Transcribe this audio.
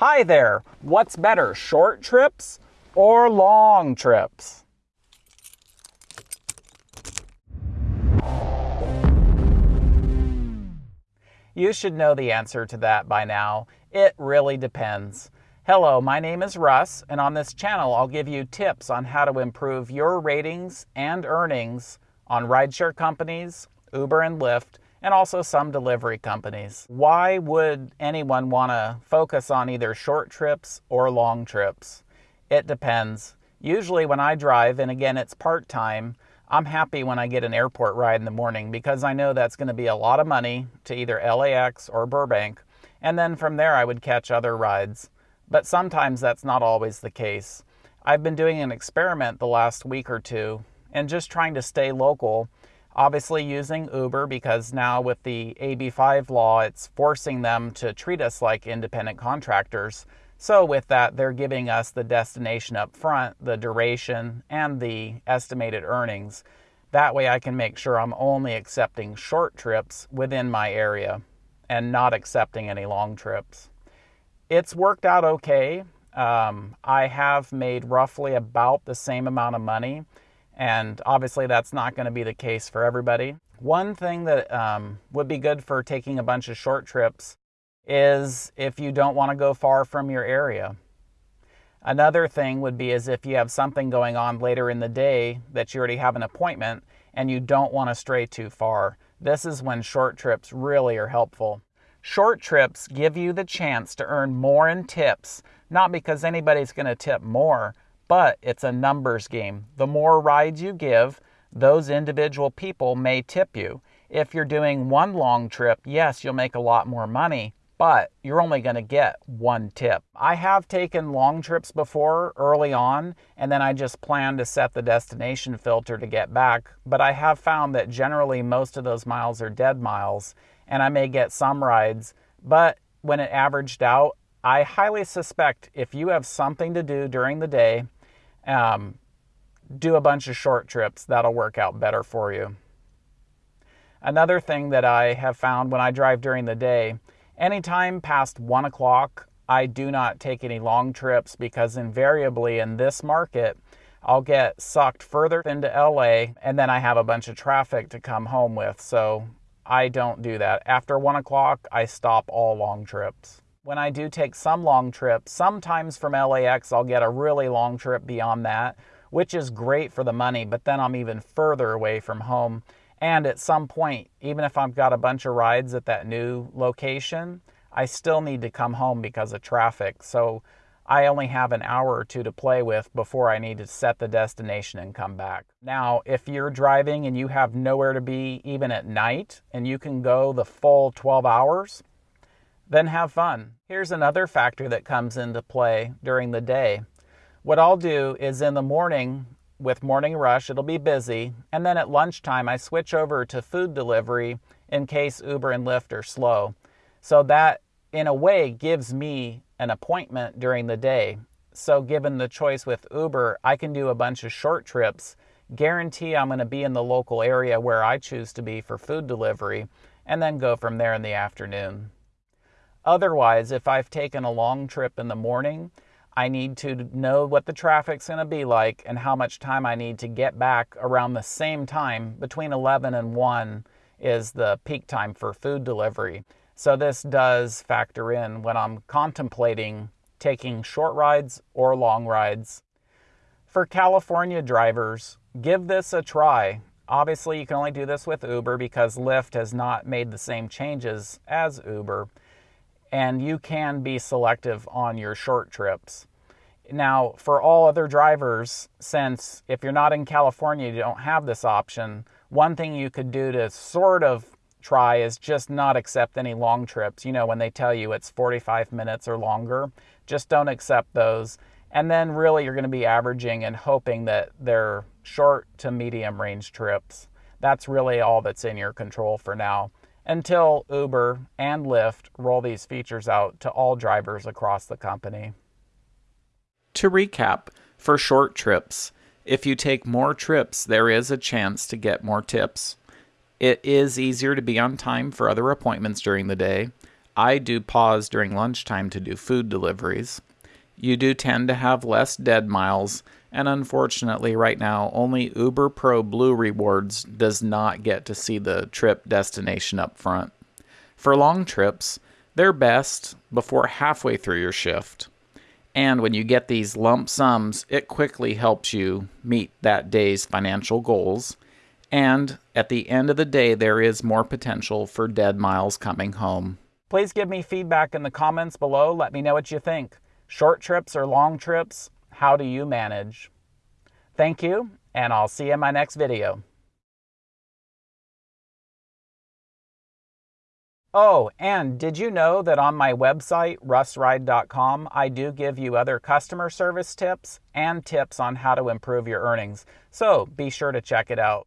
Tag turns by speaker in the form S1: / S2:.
S1: Hi there. What's better, short trips or long trips? You should know the answer to that by now. It really depends. Hello, my name is Russ, and on this channel I'll give you tips on how to improve your ratings and earnings on rideshare companies, Uber and Lyft, and also some delivery companies. Why would anyone want to focus on either short trips or long trips? It depends. Usually, when I drive, and again, it's part time, I'm happy when I get an airport ride in the morning because I know that's going to be a lot of money to either LAX or Burbank, and then from there I would catch other rides. But sometimes that's not always the case. I've been doing an experiment the last week or two and just trying to stay local Obviously, using Uber because now with the AB5 law, it's forcing them to treat us like independent contractors. So, with that, they're giving us the destination up front, the duration, and the estimated earnings. That way, I can make sure I'm only accepting short trips within my area and not accepting any long trips. It's worked out okay. Um, I have made roughly about the same amount of money and obviously, that's not going to be the case for everybody. One thing that um, would be good for taking a bunch of short trips is if you don't want to go far from your area. Another thing would be is if you have something going on later in the day that you already have an appointment and you don't want to stray too far. This is when short trips really are helpful. Short trips give you the chance to earn more in tips, not because anybody's going to tip more, but it's a numbers game. The more rides you give, those individual people may tip you. If you're doing one long trip, yes, you'll make a lot more money, but you're only going to get one tip. I have taken long trips before early on, and then I just plan to set the destination filter to get back. But I have found that generally most of those miles are dead miles, and I may get some rides. But when it averaged out, I highly suspect if you have something to do during the day, um, do a bunch of short trips. That'll work out better for you. Another thing that I have found when I drive during the day, anytime past one o'clock, I do not take any long trips because invariably in this market, I'll get sucked further into LA and then I have a bunch of traffic to come home with. So I don't do that. After one o'clock, I stop all long trips when I do take some long trips, sometimes from LAX I'll get a really long trip beyond that, which is great for the money, but then I'm even further away from home. And at some point, even if I've got a bunch of rides at that new location, I still need to come home because of traffic. So I only have an hour or two to play with before I need to set the destination and come back. Now, if you're driving and you have nowhere to be even at night and you can go the full 12 hours, then have fun. Here's another factor that comes into play during the day. What I'll do is in the morning, with morning rush, it'll be busy, and then at lunchtime, I switch over to food delivery in case Uber and Lyft are slow. So that, in a way, gives me an appointment during the day. So, given the choice with Uber, I can do a bunch of short trips, guarantee I'm going to be in the local area where I choose to be for food delivery, and then go from there in the afternoon. Otherwise, if I've taken a long trip in the morning, I need to know what the traffic's going to be like and how much time I need to get back around the same time. Between 11 and 1 is the peak time for food delivery. So, this does factor in when I'm contemplating taking short rides or long rides. For California drivers, give this a try. Obviously, you can only do this with Uber because Lyft has not made the same changes as Uber and you can be selective on your short trips. Now, for all other drivers, since if you're not in California, you don't have this option, one thing you could do to sort of try is just not accept any long trips. You know, when they tell you it's 45 minutes or longer, just don't accept those. And then really you're going to be averaging and hoping that they're short to medium range trips. That's really all that's in your control for now until Uber and Lyft roll these features out to all drivers across the company. To recap, for short trips, if you take more trips, there is a chance to get more tips. It is easier to be on time for other appointments during the day. I do pause during lunchtime to do food deliveries. You do tend to have less dead miles, and unfortunately, right now, only Uber Pro Blue Rewards does not get to see the trip destination up front. For long trips, they're best before halfway through your shift. And when you get these lump sums, it quickly helps you meet that day's financial goals. And at the end of the day, there is more potential for dead miles coming home. Please give me feedback in the comments below. Let me know what you think. Short trips or long trips, how do you manage? Thank you, and I'll see you in my next video. Oh, and did you know that on my website, russride.com, I do give you other customer service tips and tips on how to improve your earnings. So be sure to check it out.